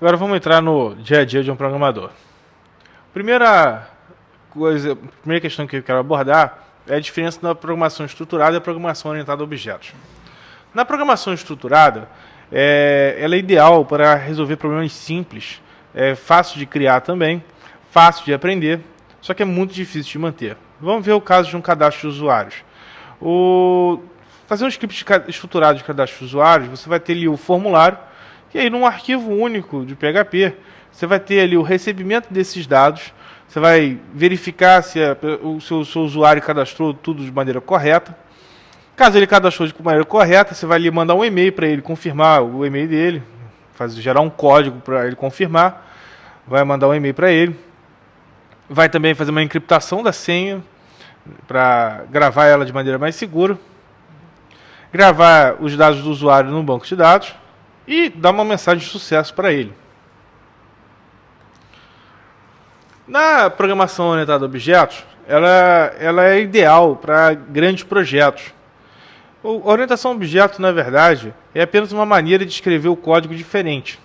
Agora vamos entrar no dia a dia de um programador. Primeira coisa, primeira questão que eu quero abordar é a diferença da programação estruturada e a programação orientada a objetos. Na programação estruturada, é, ela é ideal para resolver problemas simples, é fácil de criar também, fácil de aprender, só que é muito difícil de manter. Vamos ver o caso de um cadastro de usuários. O, fazer um script estruturado de cadastro de usuários, você vai ter ali o formulário, e aí num arquivo único de PHP, você vai ter ali o recebimento desses dados, você vai verificar se a, o seu, seu, usuário cadastrou tudo de maneira correta. Caso ele cadastrou de maneira correta, você vai ali mandar um e-mail para ele confirmar o e-mail dele, fazer, gerar um código para ele confirmar, vai mandar um e-mail para ele. Vai também fazer uma encriptação da senha para gravar ela de maneira mais segura. Gravar os dados do usuário no banco de dados e dar uma mensagem de sucesso para ele. Na programação orientada a objetos, ela, ela é ideal para grandes projetos. A orientação a objeto, na verdade, é apenas uma maneira de escrever o código diferente.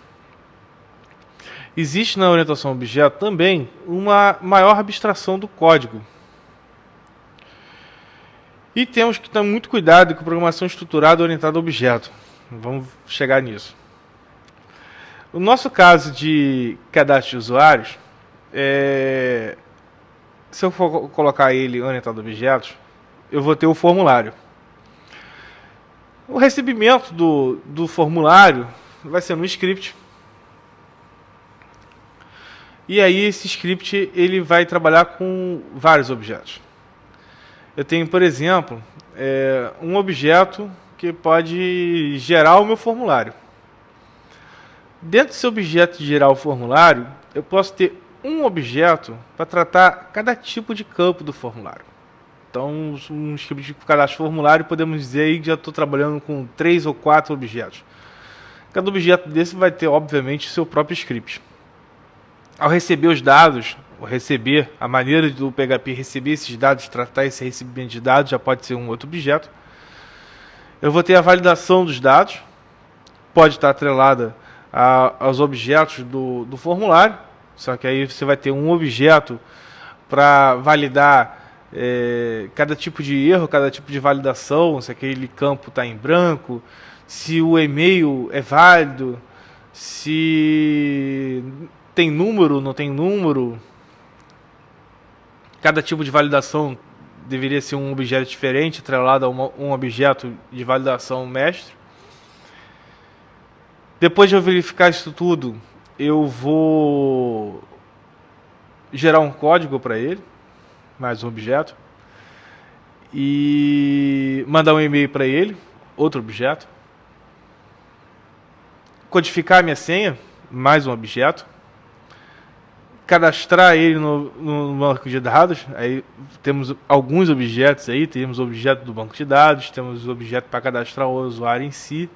Existe na orientação a objeto também uma maior abstração do código. E temos que ter muito cuidado com a programação estruturada orientada a objeto. Vamos chegar nisso. O nosso caso de cadastro de usuários, é, se eu for colocar ele orientado a objetos, eu vou ter o formulário. O recebimento do, do formulário vai ser no script. E aí esse script ele vai trabalhar com vários objetos. Eu tenho, por exemplo, é, um objeto que pode gerar o meu formulário. Dentro desse objeto de gerar o formulário, eu posso ter um objeto para tratar cada tipo de campo do formulário. Então, um script de cadastro formulário, podemos dizer que já estou trabalhando com três ou quatro objetos. Cada objeto desse vai ter, obviamente, seu próprio script. Ao receber os dados, ou receber, a maneira do PHP receber esses dados, tratar esse recebimento de dados, já pode ser um outro objeto. Eu vou ter a validação dos dados, pode estar atrelada a, aos objetos do, do formulário, só que aí você vai ter um objeto para validar é, cada tipo de erro, cada tipo de validação, se aquele campo está em branco, se o e-mail é válido, se tem número, não tem número. Cada tipo de validação deveria ser um objeto diferente, atrelado a uma, um objeto de validação mestre. Depois de eu verificar isso tudo, eu vou gerar um código para ele, mais um objeto, e mandar um e-mail para ele, outro objeto, codificar a minha senha, mais um objeto, cadastrar ele no, no, banco de dados, aí temos alguns objetos aí, temos o objeto do banco de dados, temos o objeto para cadastrar o usuário em si,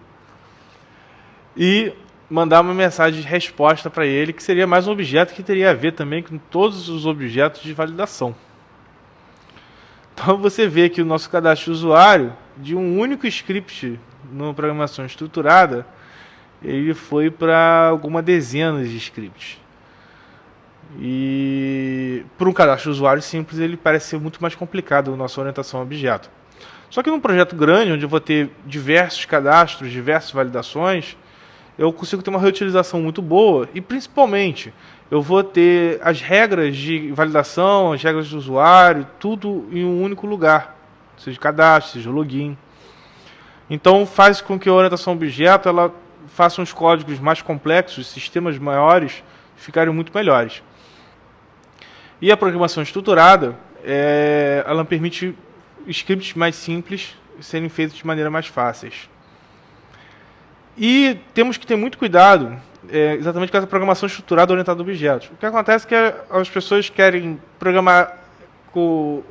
e mandar uma mensagem de resposta para ele, que seria mais um objeto que teria a ver também com todos os objetos de validação. Então você vê que o nosso cadastro de usuário, de um único script numa programação estruturada, ele foi para alguma dezena de scripts. E para um cadastro de usuário simples, ele parece ser muito mais complicado a nossa orientação a objeto. Só que num projeto grande, onde eu vou ter diversos cadastros, diversas validações, eu consigo ter uma reutilização muito boa e principalmente eu vou ter as regras de validação, as regras do usuário, tudo em um único lugar, seja cadastro, seja login. Então faz com que a orientação objeto ela faça uns códigos mais complexos, sistemas maiores ficarem muito melhores. E a programação estruturada, é, ela permite scripts mais simples serem feitos de maneira mais fáceis. E temos que ter muito cuidado é, exatamente com essa programação estruturada orientada a objetos. O que acontece é que as pessoas querem programar, com,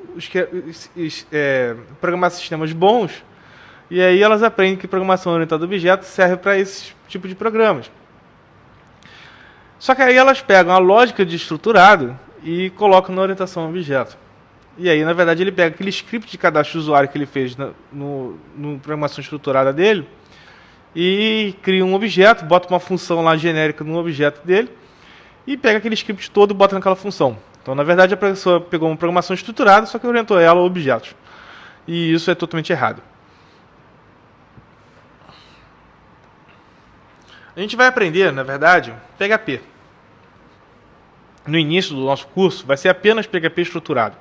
é, programar sistemas bons e aí elas aprendem que programação orientada a objetos serve para esse tipo de programas. Só que aí elas pegam a lógica de estruturado e colocam na orientação a objeto. E aí, na verdade, ele pega aquele script de cadastro usuário que ele fez na no, no programação estruturada dele e cria um objeto, bota uma função lá genérica no objeto dele e pega aquele script todo e bota naquela função. Então, na verdade, a pessoa pegou uma programação estruturada, só que orientou ela a objetos. E isso é totalmente errado. A gente vai aprender, na verdade, PHP. No início do nosso curso, vai ser apenas PHP estruturado.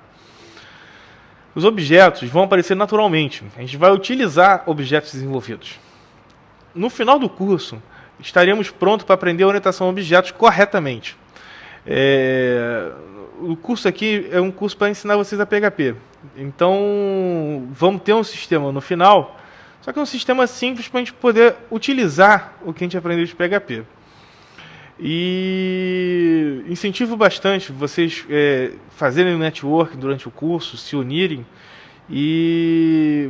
Os objetos vão aparecer naturalmente. A gente vai utilizar objetos desenvolvidos. No final do curso, estaremos prontos para aprender a orientação a objetos corretamente. É... O curso aqui é um curso para ensinar vocês a PHP. Então, vamos ter um sistema no final, só que é um sistema simples para a gente poder utilizar o que a gente aprendeu de PHP. E incentivo bastante vocês é, fazerem network durante o curso, se unirem e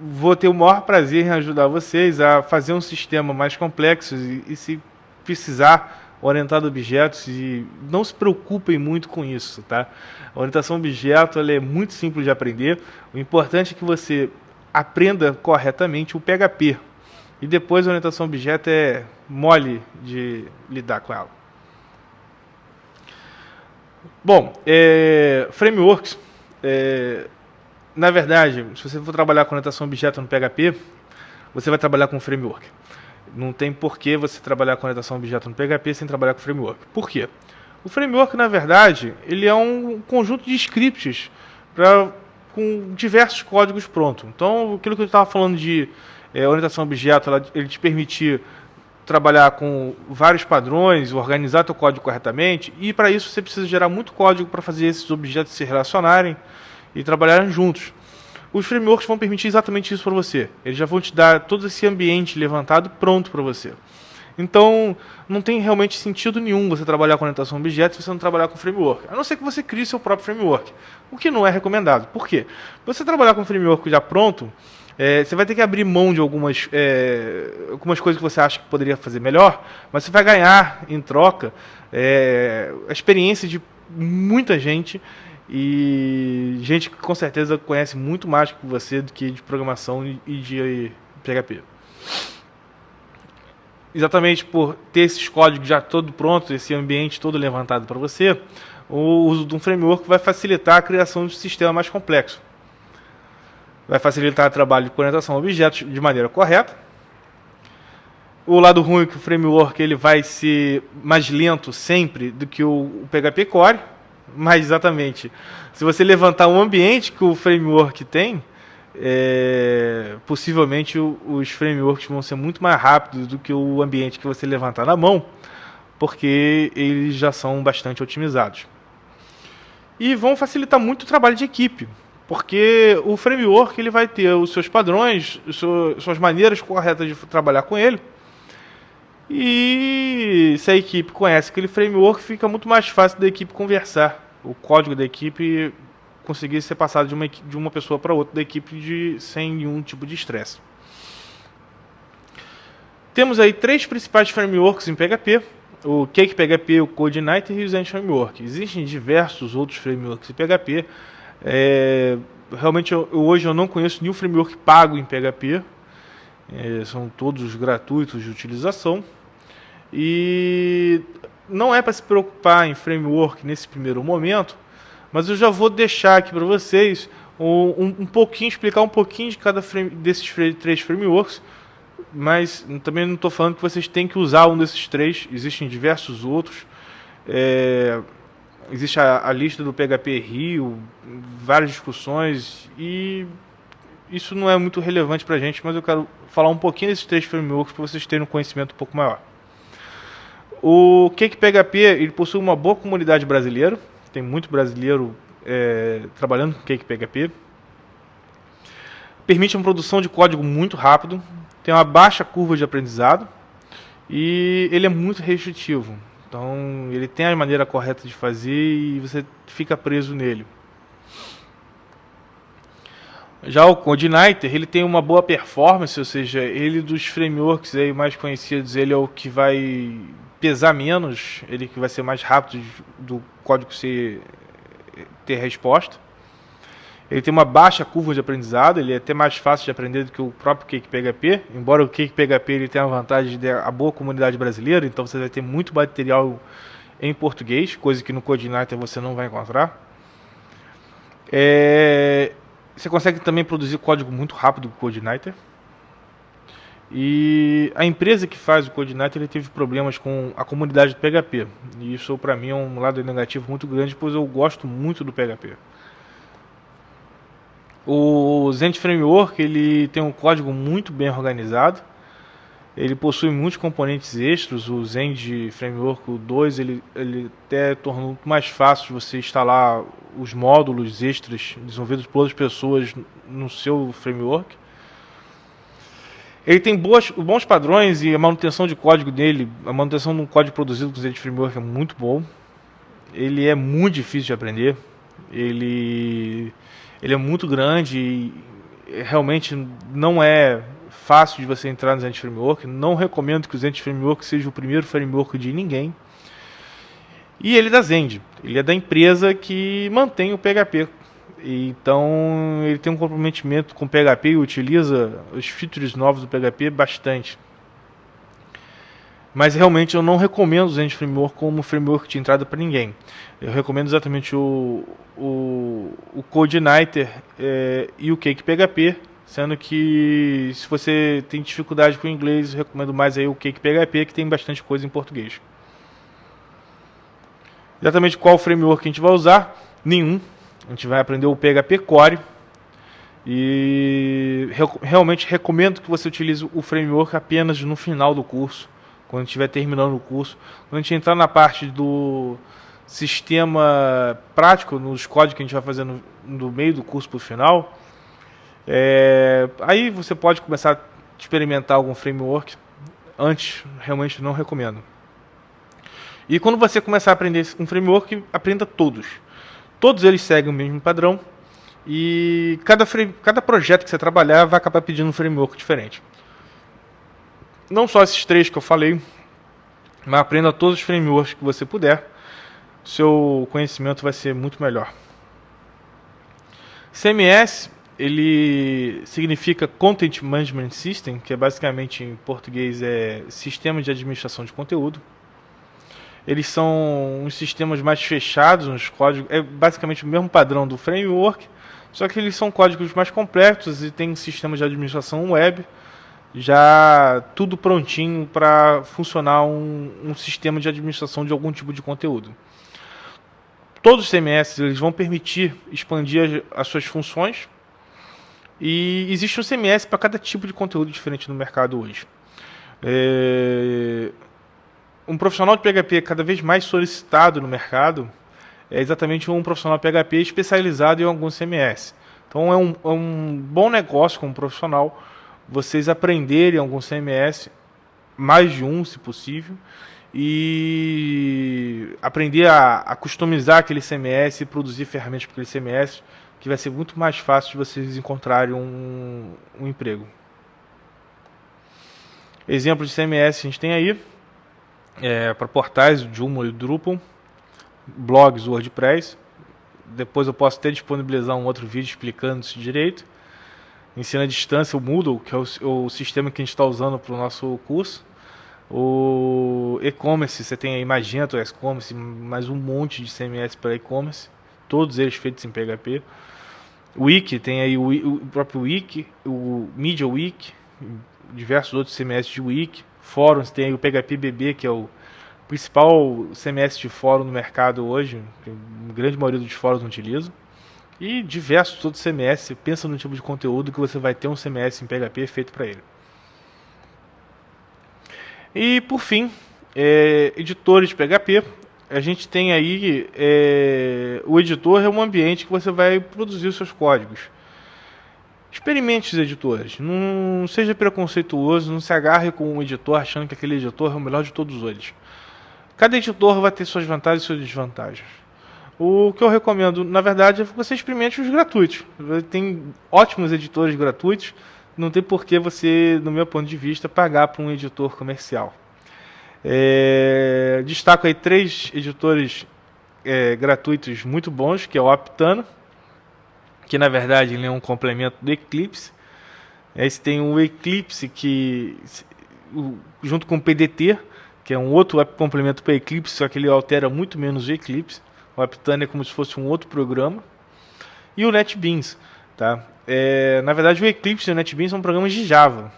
vou ter o maior prazer em ajudar vocês a fazer um sistema mais complexo e, e se precisar orientado a objetos e não se preocupem muito com isso, tá? A orientação a objeto é muito simples de aprender. O importante é que você aprenda corretamente o PHP, e depois a orientação objeto é mole de lidar com ela. Bom, é, frameworks, é, na verdade, se você for trabalhar com orientação objeto no PHP, você vai trabalhar com framework. Não tem porquê você trabalhar com orientação objeto no PHP sem trabalhar com framework. Por quê? O framework, na verdade, ele é um conjunto de scripts com diversos códigos prontos. Então, aquilo que eu estava falando de é, orientação objeto, ela, ele te permitir trabalhar com vários padrões, organizar teu código corretamente, e para isso você precisa gerar muito código para fazer esses objetos se relacionarem e trabalharem juntos. Os frameworks vão permitir exatamente isso para você. Eles já vão te dar todo esse ambiente levantado pronto para você. Então, não tem realmente sentido nenhum você trabalhar com orientação a objetos se você não trabalhar com framework. A não ser que você crie seu próprio framework, o que não é recomendado. Por quê? Você trabalhar com framework já pronto, é, você vai ter que abrir mão de algumas, é, algumas coisas que você acha que poderia fazer melhor, mas você vai ganhar em troca é, a experiência de muita gente e gente que com certeza conhece muito mais que você do que de programação e de PHP. Exatamente por ter esses códigos já todo pronto, esse ambiente todo levantado para você, o uso de um framework vai facilitar a criação de um sistema mais complexo vai facilitar o trabalho de orientação a objetos de maneira correta. O lado ruim é que o framework ele vai ser mais lento sempre do que o, PHP Core, mas exatamente, se você levantar um ambiente que o framework tem, é, possivelmente os frameworks vão ser muito mais rápidos do que o ambiente que você levantar na mão, porque eles já são bastante otimizados. E vão facilitar muito o trabalho de equipe. Porque o framework ele vai ter os seus padrões, suas maneiras corretas de trabalhar com ele. E se a equipe conhece aquele framework, fica muito mais fácil da equipe conversar. O código da equipe conseguir ser passado de uma, de uma pessoa para outra da equipe de, sem nenhum tipo de estresse. Temos aí três principais frameworks em PHP. O Cake PHP, o CodeIgniter e o Zen Framework. Existem diversos outros frameworks em PHP. É, realmente, eu, hoje eu não conheço nenhum framework pago em PHP. É, são todos gratuitos de utilização. E não é para se preocupar em framework nesse primeiro momento, mas eu já vou deixar aqui para vocês um, um, pouquinho, explicar um pouquinho de cada frame, desses três frameworks, mas também não estou falando que vocês têm que usar um desses três, existem diversos outros. É, existe a, a, lista do PHP Rio, várias discussões e isso não é muito relevante para a gente, mas eu quero falar um pouquinho desses três frameworks para vocês terem um conhecimento um pouco maior. O Cake PHP ele possui uma boa comunidade brasileira, tem muito brasileiro é, trabalhando com Cake PHP. Permite uma produção de código muito rápido, tem uma baixa curva de aprendizado e ele é muito restritivo. Então, ele tem a maneira correta de fazer e você fica preso nele. Já o CodeIgniter, ele tem uma boa performance, ou seja, ele dos frameworks aí mais conhecidos, ele é o que vai pesar menos, ele que vai ser mais rápido do código ser, ter resposta. Ele tem uma baixa curva de aprendizado, ele é até mais fácil de aprender do que o próprio Cake PHP, embora o Cake PHP ele tenha a vantagem de a boa comunidade brasileira, então você vai ter muito material em português, coisa que no CodeIgniter você não vai encontrar. É, você consegue também produzir código muito rápido com o CodeIgniter. E a empresa que faz o CodeIgniter ele teve problemas com a comunidade do PHP. E isso para mim é um lado negativo muito grande, pois eu gosto muito do PHP. O Zend Framework ele tem um código muito bem organizado. Ele possui muitos componentes extras. O Zend Framework 2 ele, ele até tornou mais fácil você instalar os módulos extras desenvolvidos por outras pessoas no seu framework. Ele tem boas, bons padrões e a manutenção de código dele, a manutenção de um código produzido com Zend Framework é muito bom. Ele é muito difícil de aprender. Ele ele é muito grande e realmente não é fácil de você entrar no Zend Framework. Não recomendo que o Zend Framework seja o primeiro framework de ninguém. E ele é da Zend, ele é da empresa que mantém o PHP. Então ele tem um comprometimento com PHP e utiliza os features novos do PHP bastante. Mas realmente eu não recomendo o Zend Framework como framework de entrada para ninguém. Eu recomendo exatamente o, o, o CodeIgniter é, e o Cake PHP, sendo que se você tem dificuldade com o inglês, eu recomendo mais aí o Cake PHP, que tem bastante coisa em português. Exatamente qual framework a gente vai usar? Nenhum. A gente vai aprender o PHP Core. E realmente recomendo que você utilize o framework apenas no final do curso quando estiver terminando o curso. Quando a gente entrar na parte do sistema prático, nos códigos que a gente vai fazer no, meio do curso para o final, é, aí você pode começar a experimentar algum framework. Antes, realmente não recomendo. E quando você começar a aprender um framework, aprenda todos. Todos eles seguem o mesmo padrão. E cada, cada projeto que você trabalhar vai acabar pedindo um framework diferente não só esses três que eu falei, mas aprenda todos os frameworks que você puder. Seu conhecimento vai ser muito melhor. CMS ele significa Content Management System, que é basicamente em português é sistema de administração de conteúdo. Eles são uns sistemas mais fechados nos códigos, é basicamente o mesmo padrão do framework, só que eles são códigos mais completos e tem sistemas de administração web já tudo prontinho para funcionar um, um, sistema de administração de algum tipo de conteúdo. Todos os CMS eles vão permitir expandir as, as suas funções e existe um CMS para cada tipo de conteúdo diferente no mercado hoje. É... Um profissional de PHP cada vez mais solicitado no mercado é exatamente um profissional PHP especializado em algum CMS. Então é um, é um bom negócio como profissional vocês aprenderem algum CMS, mais de um se possível, e aprender a, a customizar aquele CMS e produzir ferramentas para aquele CMS, que vai ser muito mais fácil de vocês encontrarem um, um emprego. Exemplo de CMS a gente tem aí, é, para portais, Joomla e Drupal, blogs, WordPress. Depois eu posso até disponibilizar um outro vídeo explicando isso direito ensino à distância, o Moodle, que é o, o sistema que a gente está usando para o nosso curso. O e-commerce, você tem aí Magento, e-commerce, mais um monte de CMS para e-commerce, todos eles feitos em PHP. Wiki, tem aí o, o próprio Wiki, o Media Wiki, diversos outros CMS de Wiki. Fóruns, tem o PHP BB, que é o principal CMS de fórum no mercado hoje, a grande maioria dos fóruns utilizam e diversos outros CMS. Pensa no tipo de conteúdo que você vai ter um CMS em PHP feito para ele. E por fim, é, editores de PHP. A gente tem aí é, o editor é um ambiente que você vai produzir os seus códigos. Experimente os editores, não seja preconceituoso, não se agarre com um editor achando que aquele editor é o melhor de todos eles. Cada editor vai ter suas vantagens e suas desvantagens. O que eu recomendo, na verdade, é que você experimente os gratuitos. Tem ótimos editores gratuitos, não tem por que você, no meu ponto de vista, pagar para um editor comercial. É, destaco aí três editores é, gratuitos muito bons, que é o Aptano, que na verdade ele é um complemento do Eclipse. Aí você tem o Eclipse que junto com o PDT, que é um outro complemento para Eclipse, só que ele altera muito menos o Eclipse. O Aptana é como se fosse um outro programa. E o NetBeans, tá? É, na verdade, o Eclipse e o NetBeans são programas de Java.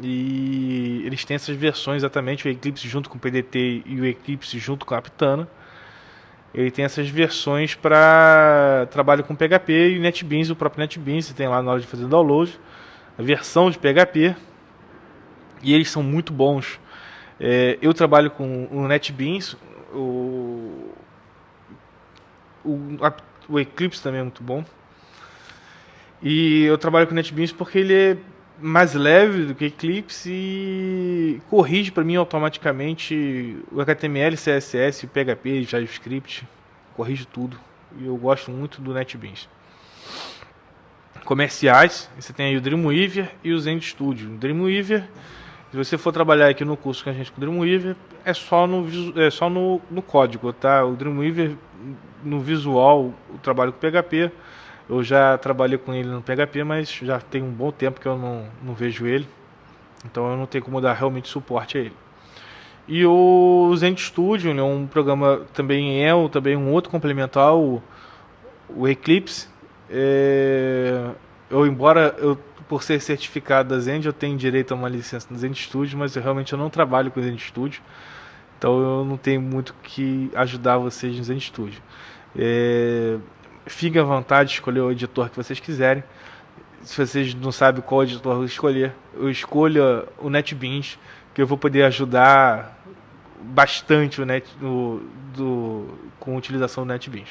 E eles têm essas versões exatamente, o Eclipse junto com o PDT e o Eclipse junto com a Aptana. Ele tem essas versões para trabalho com PHP e NetBeans, o próprio NetBeans, você tem lá na hora de fazer download, a versão de PHP. E eles são muito bons. É, eu trabalho com o NetBeans, o, o, o Eclipse também é muito bom. E eu trabalho com o NetBeans porque ele é mais leve do que Eclipse e corrige para mim automaticamente o HTML, CSS, PHP, JavaScript, corrige tudo. E eu gosto muito do NetBeans. Comerciais, você tem aí o Dreamweaver e o Zen Studio. O Dreamweaver, se você for trabalhar aqui no curso com a gente com o Dreamweaver, é só no, é só no, no código, tá? O Dreamweaver no visual, o trabalho com PHP eu já trabalhei com ele no PHP, mas já tem um bom tempo que eu não, não vejo ele. Então eu não tenho como dar realmente suporte a ele. E o Zen Studio é um programa também é também um outro complementar o, o Eclipse. É, eu embora eu por ser certificado da Zen, eu tenho direito a uma licença no Zen Studio, mas eu realmente eu não trabalho com o Zen Studio. Então eu não tenho muito que ajudar vocês no Zen Studio. É, Fiquem à vontade de escolher o editor que vocês quiserem. Se vocês não sabem qual editor escolher, eu escolha o NetBeans, que eu vou poder ajudar bastante o net, no, do, com a utilização do NetBeans.